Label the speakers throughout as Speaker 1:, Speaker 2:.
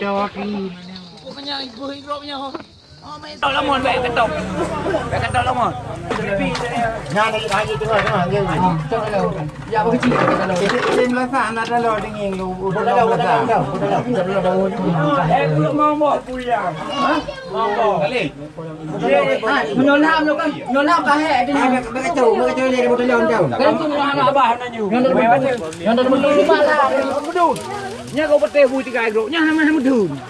Speaker 1: Jawab ini. Pokoknya ibu hidupnya. Tol lemon baik ketok. Baik ketok lemon.
Speaker 2: Nhà này ai như thế này nó hàng như vậy.
Speaker 3: Ya bagi cik kalau.
Speaker 2: Tim lah sana ada lo dingin lu. Udah dah udah dah. Udah dah. Udah dah.
Speaker 1: Eh, aku mau mau puyang. Ha? Mau mau. Kali.
Speaker 3: Menolak lo kan. Menolak kah eh dia.
Speaker 2: Mereka jauh, mereka jauh dari motor lawan jauh.
Speaker 3: Kan tu orang nak
Speaker 1: Bah nanya.
Speaker 3: Yang dah yang dah betul rumah lah.
Speaker 1: Bedun. Nya kau pete bui tiga gro. Nya sama sama bedun. Bui tiga lu dia motor ni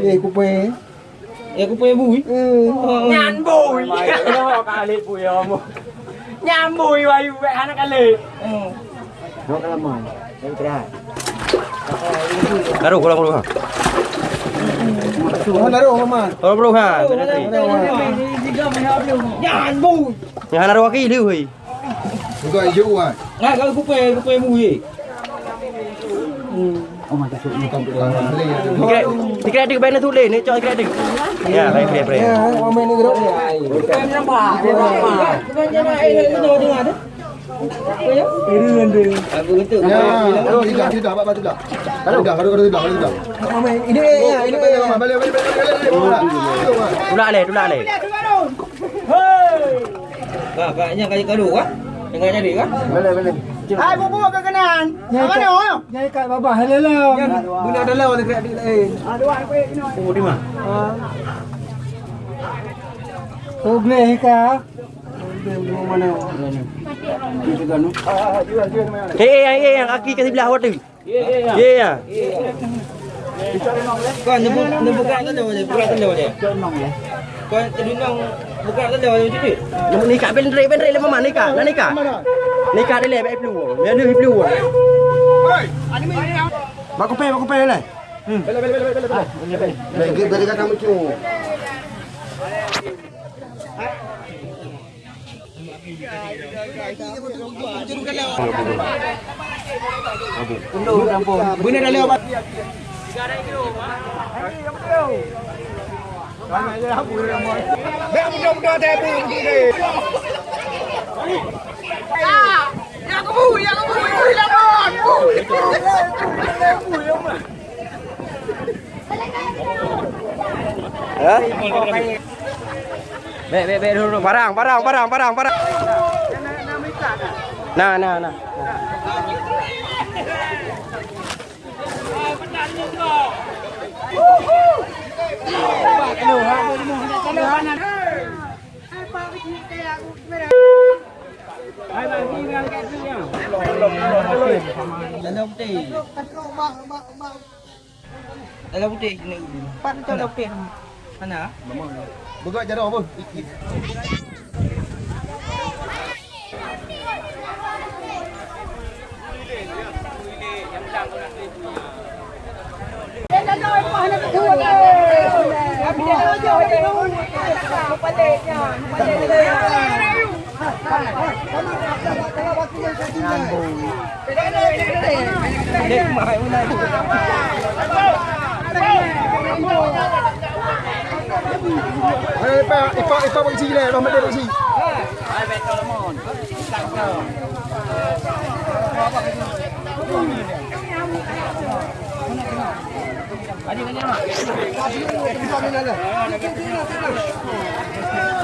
Speaker 2: Ye kupe.
Speaker 3: Ya aku punya bui.
Speaker 1: Nyan bùi. Nó kali bùi ông. Nyan bùi vậy vậy hắn kali.
Speaker 2: Nó cái làm mày. Đây cái.
Speaker 4: Taruh, ulang.
Speaker 2: Nó đã rồi mà.
Speaker 4: Ulang, ulang ha.
Speaker 3: Jangan bui.
Speaker 4: Yang naruh aki liu hei.
Speaker 2: Bukan you ah.
Speaker 3: Nah kalau aku punya aku punya bui.
Speaker 2: Bukan bukan.
Speaker 4: Dikira dikira dik baik tu le ni, cok dikira dik. Ya, baik, baik, baik.
Speaker 2: Ya, orang ni gerau.
Speaker 3: Bukan nampak. Bukan jangan air itu dengar tu. Aku itu.
Speaker 2: Ya, tidak tidak apa apa tidak. Kalau tidak kalau tidak kalau tidak. Orang ini ya, ini ya. Balik balik balik balik.
Speaker 4: Tulak le, tulak le.
Speaker 3: Kak, kaknya kaji kadu kan? Jangan jadi kan?
Speaker 2: Balik balik.
Speaker 1: Hai, Hai bubu ke kenan. Ya kat mana?
Speaker 2: Ya kat babah. Hello. Bila dah lawa dekat adik lain.
Speaker 1: Ah, dua apa kena.
Speaker 4: Oh, di mana? Ha.
Speaker 2: Oh, boleh ke? Oh, mana mana? Ah, dia dia mana?
Speaker 4: Hey, hey, hey, aki kasi belah awak tu.
Speaker 1: Ye ya.
Speaker 4: Ye ya.
Speaker 3: Kau nebu nebu kan tu dia, kurat tu dia. Kau terdunung buka tu dia macam tu.
Speaker 4: Nak nikah pendrek pendrek lemah mana nikah? Nak nikah? Nak nikah. Nikah dia le baik flu. Dia ni flu.
Speaker 2: Mak kupe, mak kupe le. Hmm. Balik balik balik balik. Balik balik kat kamu tu. Bina dah lewat.
Speaker 1: Ya aku bui, ya aku bui, bui lah mon. bắt
Speaker 4: đầu bắt đầu dulu. Barang, barang, barang, barang, barang. Nah, nah, nah.
Speaker 3: Dalam putih. Dalam putih ni. Pat tu dalam putih. Mana?
Speaker 2: Buka jarak Bố
Speaker 3: gọi cho đâu
Speaker 2: Ayo, Ipa, Ipa, Ipa bagi sini le, Rahmat dia bagi sini.
Speaker 1: Ai bet tol mon. Tang tol.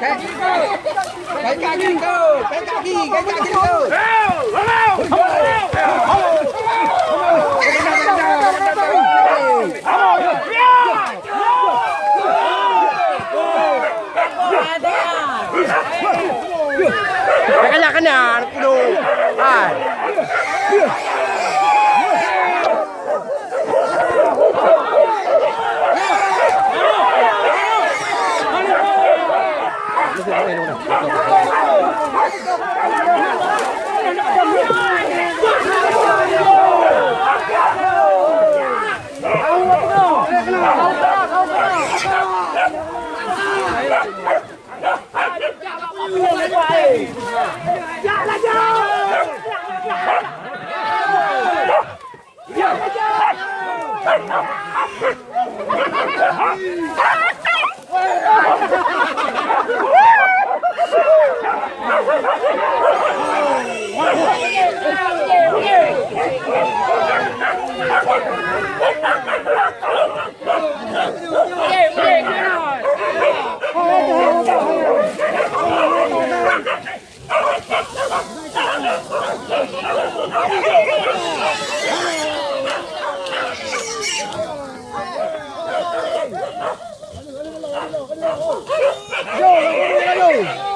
Speaker 3: Cái kaki kau, cái kaki, cái kaki kau.
Speaker 1: nó không có luôn này. Dạ là dạ. Woo! Yo, yo, yo, yo.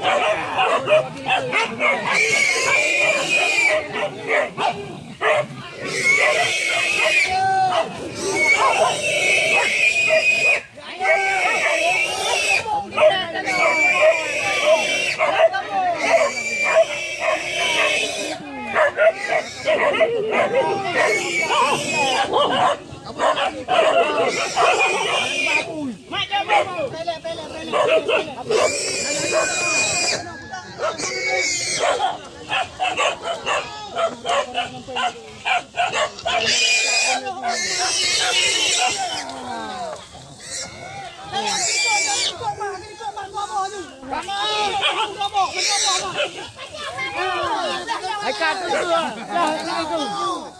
Speaker 1: Pele, pele, pele, pele, pele.
Speaker 4: Hãy subscribe cho kênh Ghiền Mì Gõ Để không bỏ lỡ những video hấp dẫn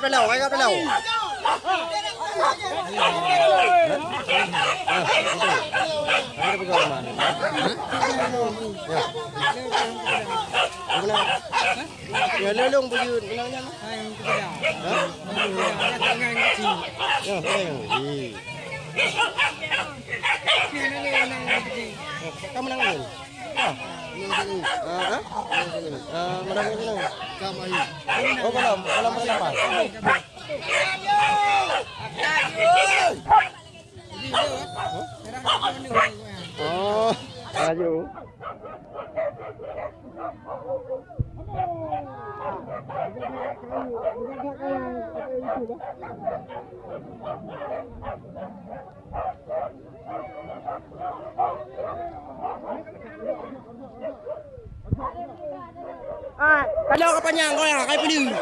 Speaker 4: gấp đến đầu, cái gấp đến đầu. Cái bây giờ mà. Nhớ lên lông bây giờ nó nhá. Đó. Nhớ cái này gì? Kamu nang ngin. Ah. Ah, ah, mana ngin nang? Kamu ini.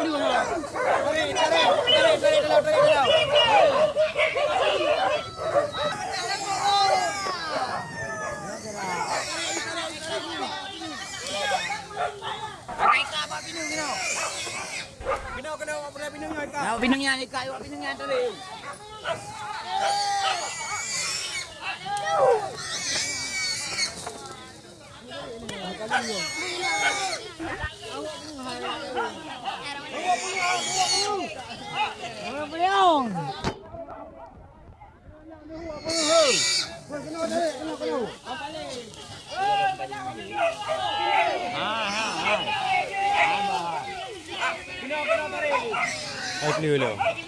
Speaker 4: Oh, kalau kalau mana apa? Oh, ayo. Ah, kalau ka Hãy subscribe cho kênh Ghiền
Speaker 1: Mì Gõ Để không bỏ lỡ những
Speaker 4: video hấp dẫn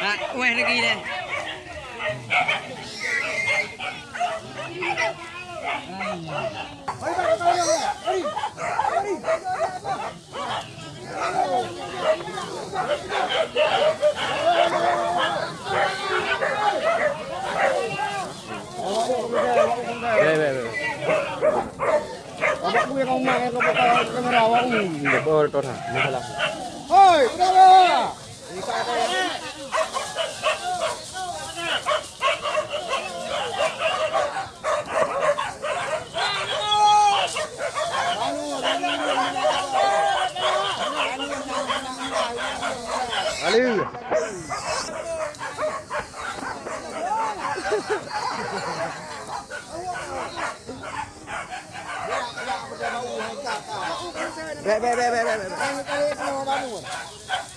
Speaker 3: à, quay nó ghi đây
Speaker 4: Hãy subscribe cho
Speaker 3: kênh Ghiền Mì Gõ Để không bỏ lỡ những video hấp dẫn
Speaker 2: Abang punya kau mak kau pakai kamera awak ni.
Speaker 4: Depo tor ha. Ni salah.
Speaker 2: Hoi, kenapa?
Speaker 4: Alu.
Speaker 2: Vai, vai, vai, vai, vai. vai.